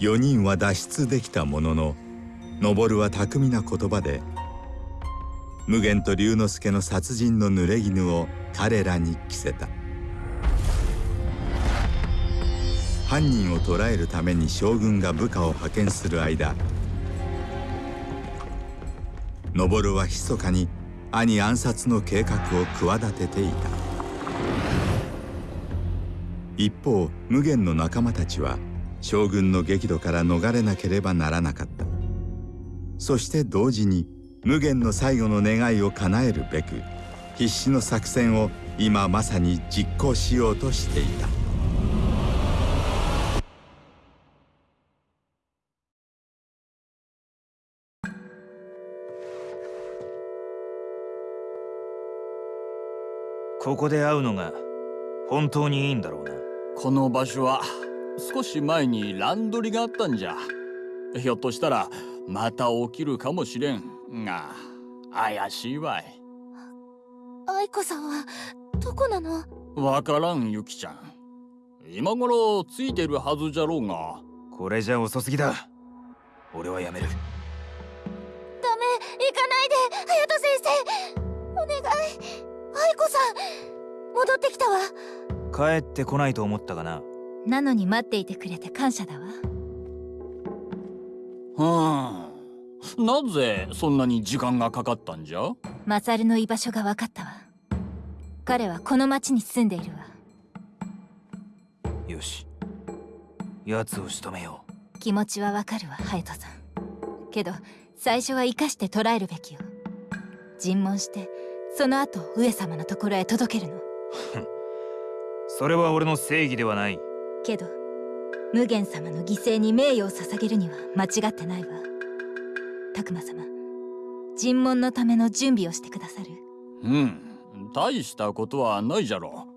4人は脱出できたものの登は巧みな言葉で無限と龍之介の殺人の濡れ衣を彼らに着せた。犯人を捕らえるために将軍が部下を派遣する間登は密かに兄暗殺の計画を企てていた。一方無限の仲間たちは将軍の激怒から逃れなければならなかった。そして同時に無限の最後の願いを叶えるべく必死の作戦を今まさに実行しようとしていた。ここで会うのが本当にいいんだろうな。この場所は少し前にランドリがあったんじゃ。ひょっとしたらまた起きるかもしれんが怪しいわい。愛子さんはどこなの？わからんゆきちゃん。今頃ついてるはずじゃろうが。これじゃ遅すぎだ。俺はやめる。ダメ行かないで隼人先生。お願い。愛子さん戻ってきたわ。帰ってこないと思ったかななのに待っていてくれて感謝だわ。はあ。なぜそんなに時間がかかったんじゃ？マサルの居場所が分かったわ。彼はこの町に住んでいるわ。よし。奴を仕留めよう。気持ちはわかるわ隼人さん。けど最初は生かして捕らえるべきよ。尋問してその後上様のところへ届けるの。それは俺の正義ではないけど無限様の犠牲に名誉を捧げるには間違ってないわ。拓磨様尋問のための準備をしてくださる。うん。大したことはないじゃろ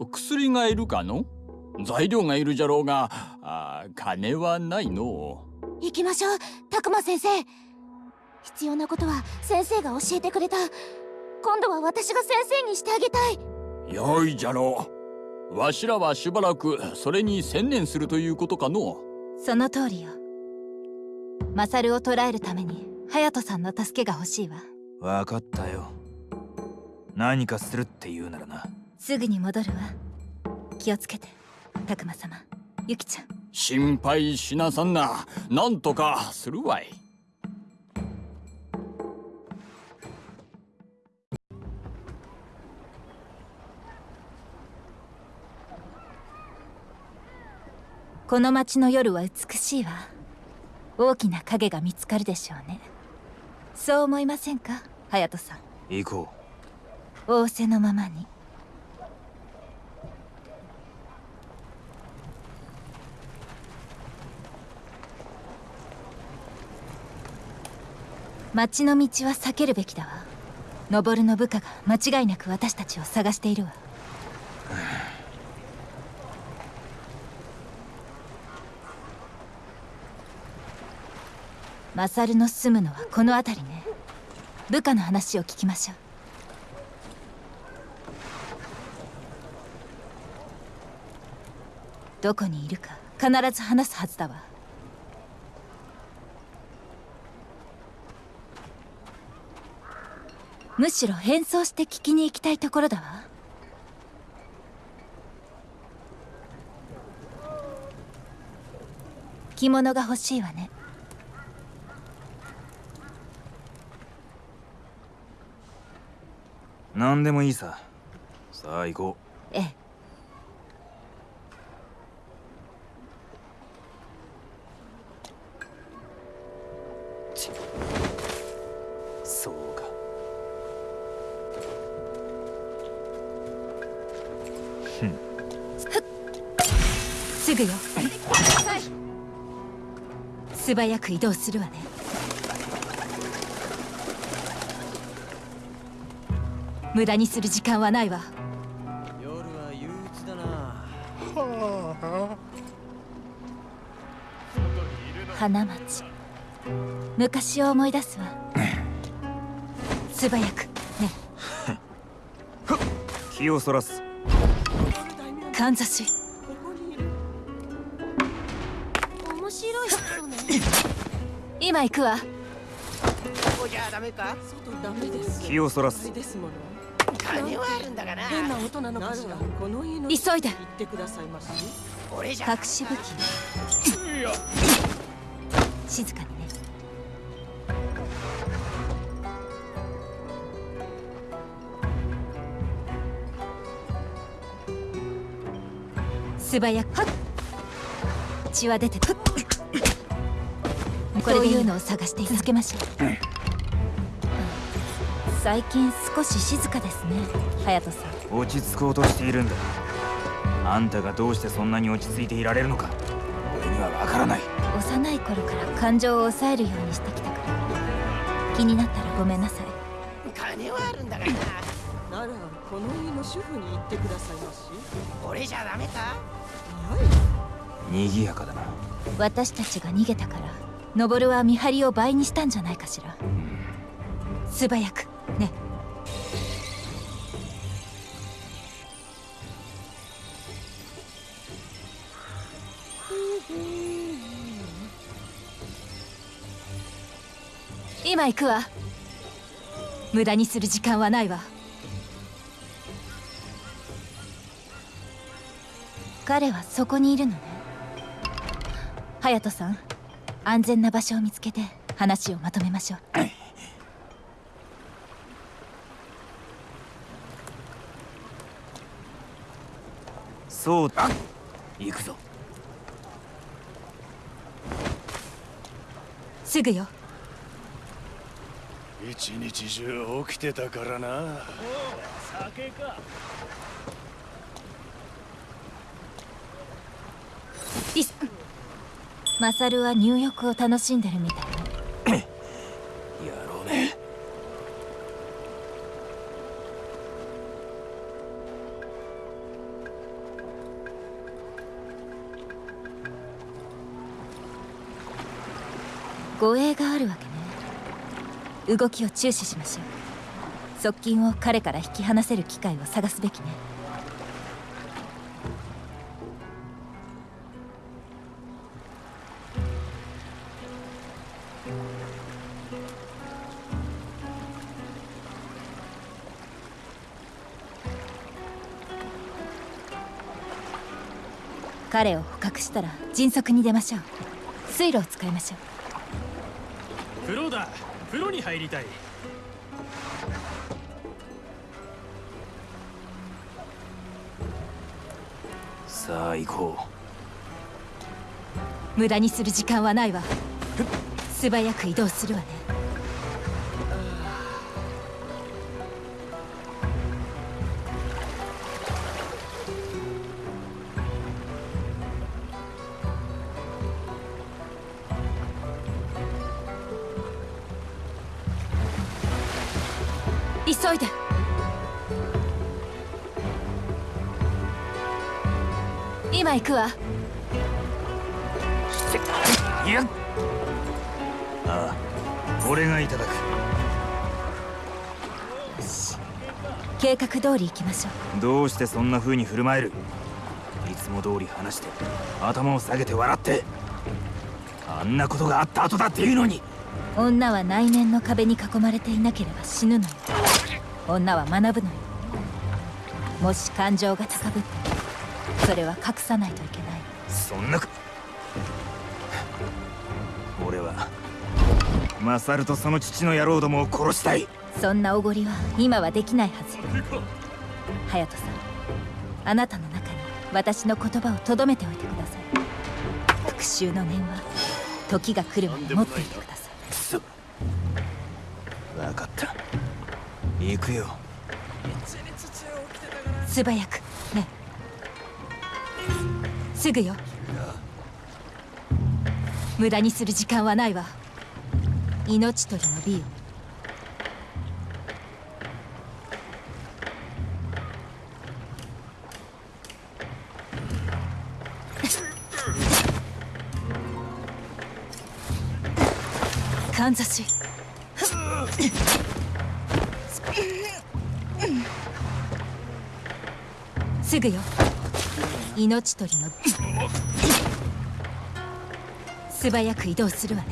う。薬がいるかの？材料がいるじゃろうがあ金はないの。行きましょう拓磨先生。必要なことは先生が教えてくれた。今度は私が先生にしてあげたい。よいじゃろうわしらはしばらくそれに専念するということかのその通りよ。マサルを捕らえるために隼人さんの助けが欲しいわ。分かったよ。何かするって言うならな。すぐに戻るわ。気をつけて拓磨様。ユキちゃん。心配しなさんな。なんとかするわいこの街の夜は美しいわ。大きな影が見つかるでしょうね。そう思いませんか？隼人さん。行こう。仰せのままに。町の道は避けるべきだわ。登の部下が間違いなく私たちを探しているわマサルの住むのはこの辺りね。部下の話を聞きましょう。どこにいるか必ず話すはずだわ。むしろ変装して聞きに行きたいところだわ。着物が欲しいわね。何でもいいさ。さあ行こう。ええ。そうか。ふんすぐよ。素早く移動するわね無駄にする時間はないわ。夜は憂鬱だな。花町昔を思い出すわ。素早く。ね。気をそらす。かんざし。面 白今行くわ。こじゃダメか外ダメです気をそらす。ですもの金はあるんだがな。変な音なのかしらこの家の急いで。言ってくださいまし。俺じゃ隠し武器静かにね。素早く。血は出てるこれでいうのを探して続けましょう最近少し静かですね。隼人さん。落ち着こうとしているんだ。あんたがどうしてそんなに落ち着いていられるのか。俺にはわからない。幼い頃から感情を抑えるようにしてきたから。気になったらごめんなさい。金はあるんだがな。ならこの家の主婦に言ってくださいまし。俺じゃダメか？いやい。賑やかだな。私たちが逃げたからノボルは見張りを倍にしたんじゃないかしら。素早くね。今行くわ。無駄にする時間はないわ。彼はそこにいるのね。隼人さん安全な場所を見つけて話をまとめましょう。そう。だ行くぞ。すぐよ。一日中起きてたからな。リスマサルは入浴を楽しんでるみたい動きを注視しましょう。側近を彼から引き離せる機会を探すべきね。彼を捕獲したら迅速に出ましょう。水路を使いましょう。風呂だ。風呂に入りたい。さあ行こ無駄にする時間はないわ。素早く移動するわね今行くわ。ういやああ俺がいただく。計画通り行きましょう。どうしてそんな風に振る舞える？いつも通り話して頭を下げて笑ってあんなことがあった後だっていうのに。女は内面の壁に囲まれていなければ死ぬのよ。女は学ぶのよ。もし感情が高ぶったらそれは隠さないといけない。そんなこ俺はマサルとその父の野郎どもを殺したい。そんなおごりは今はできないはず。隼人さんあなたの中に私の言葉をとどめておいてください。復讐の念は時が来るまで持っていてください。くそ。分かった。行くよ。素早く。ねすぐよ。無駄にする時間はないわ。命取りの美をかんざし。すぐよ。命取りの。素早く移動するわね。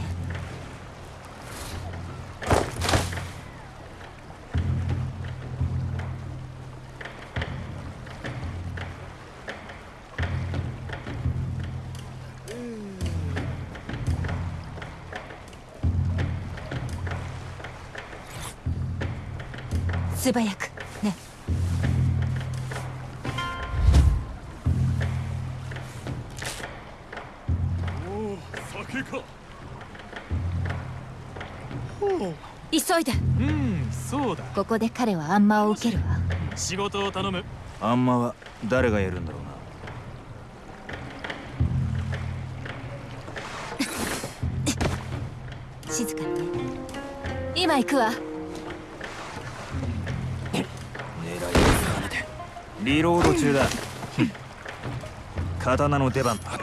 素早く。ね。急いで。うんそうだ。ここで彼は暗魔を受けるわ。仕事を頼む。あんまは誰がやるんだろうな。静かにね。今行くわ。狙いを定めて。リロード中だ。刀の出番。だ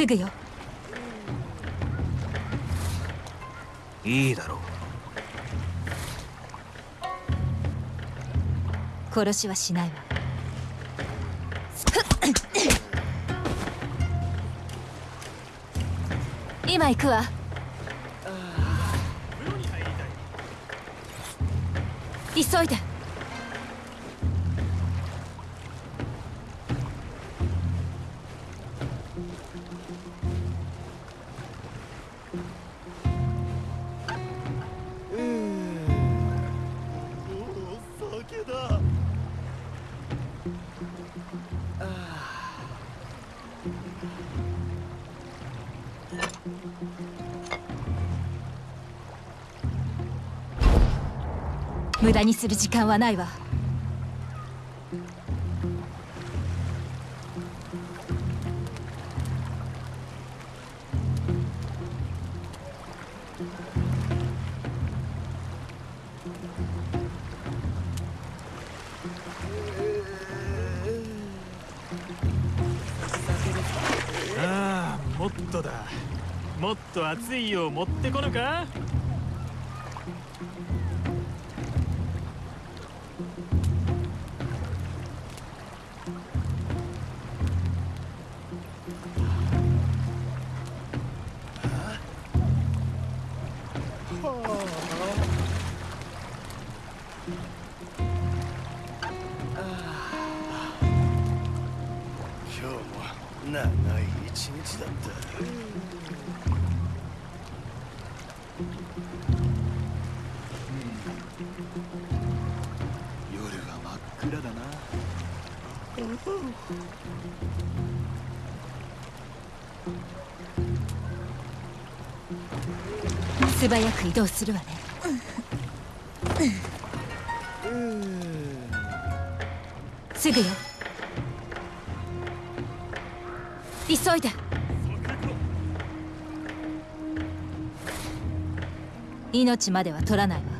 すぐよ。いいだろう。殺しはしないわ。今行くわ。急いで無駄にする時間はないわ。もっとだ。もっと熱いよう持ってこぬか？長い一日だった。夜は真っ暗だな。素早く移動するわね。すぐよ急いで。命までは取らないわ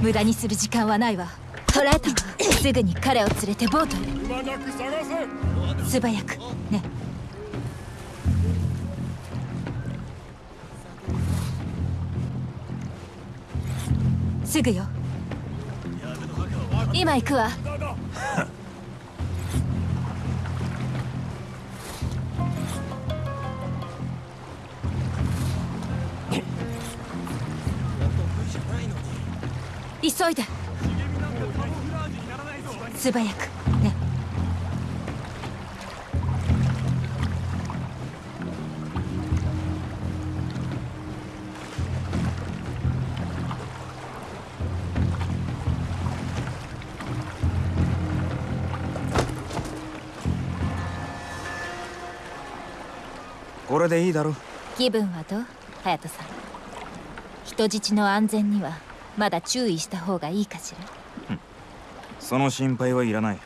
無駄にする時間はないわ。捕らえた。わすぐに彼を連れてボートへ。素早く。ね。すぐよ。今行くわ急いで。素早く。ね。これでいいだろ気分はどう？隼人さん。人質の安全にはまだ注意した方がいいかしら？その心配はいらない。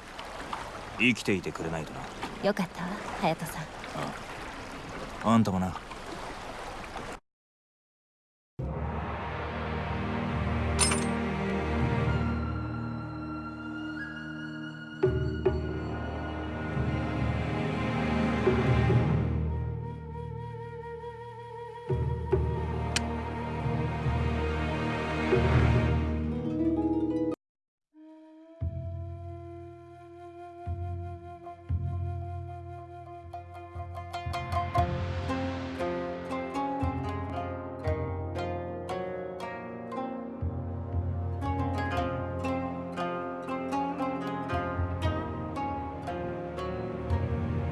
生きていてくれないとな。よかったわ隼人さん。あんたもな「